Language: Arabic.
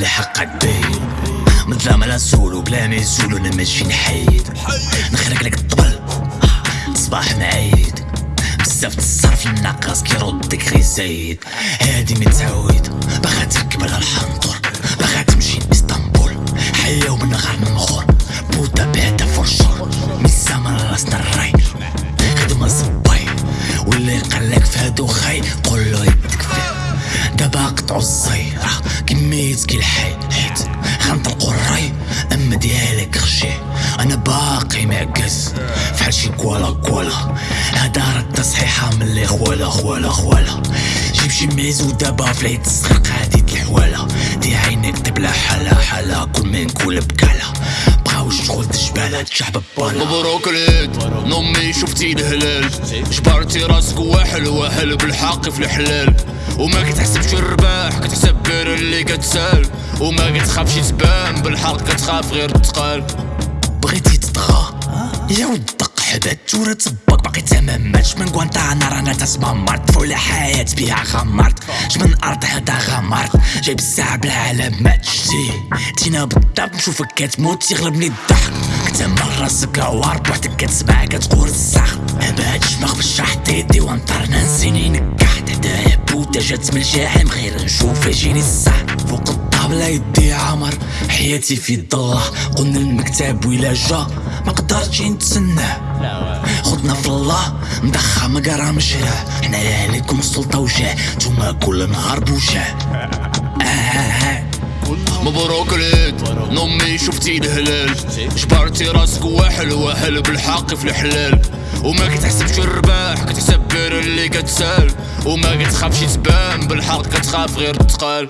الحق عدي مظلم على سولو بلا ما يزولو أنا ماشي نحيد. نخرق لك الطبل. صباح معيد. بزاف الصرف الناقص كيردك غي زايد. هادي متعود باغا تركب على الحنطور. باغا تمشي لإسطنبول. حيا ومن غير مخور بودا بعدا فرشور من الزمن راسنا الراي. خدمة صباي واللي يقلك فهادو خاي قولو يدك فيه دابا قطعو الزيرة كميت كي الحي حيت غنطلقو الراي أما ديالك خشي. أنا باقي معكز فحال شي كوالا كوالا. هدا رد صحيحة من اللي خوالا خوالا خوالا جيب شي ميز ودابا في العيد الصغير قادي الحوالا دي عينك تبلا حالا حالا كل ما نقول بكالا. تشحب بالا مبروك العيد نمي شفتي الهلال جبرتي راسك واحل واحل بالحق في الحلال. وما كتحسبش الرباح كتحسب غير اللي كتسال. وما كتخافش تبان بالحق كتخاف غير تقال. بغيتي تطغى يا ود دق حدا تورا تباك باقي تمام. ماتش من كوانتانا رانا تسمى مرت فولا حياة بيها غمرت من ارض هدا غمرت جايب الساعة بالعالم ما تشتي تينا بالضبط نشوفك كتموت. يغلبني الضحك. مرة راسك عوار بوحدك كتسمع كتقول الساخ هذا الشماغ بالشح ديدي وانطرنا نسيني نكحت هدايا بوتا جات من الجحيم غير نشوف يجيني الصح. فوق الطابلة يدي عمر حياتي في الضلة قلنا المكتب ولا جا ما قدرتش نتسناه خدنا في الله مضخم قرا مشراه حنايا عليكم السلطة وجاه نتوما كل نهار بوجاه. آه آه آه. مبروك العيد نمي شفتي الهلال جبرتي راسك واحل واحل بالحق في الحلال. وما كتحسبش الرباح كتحسب غير اللي كتسال. وما كتخافش تبان بالحق كتخاف غير تقال.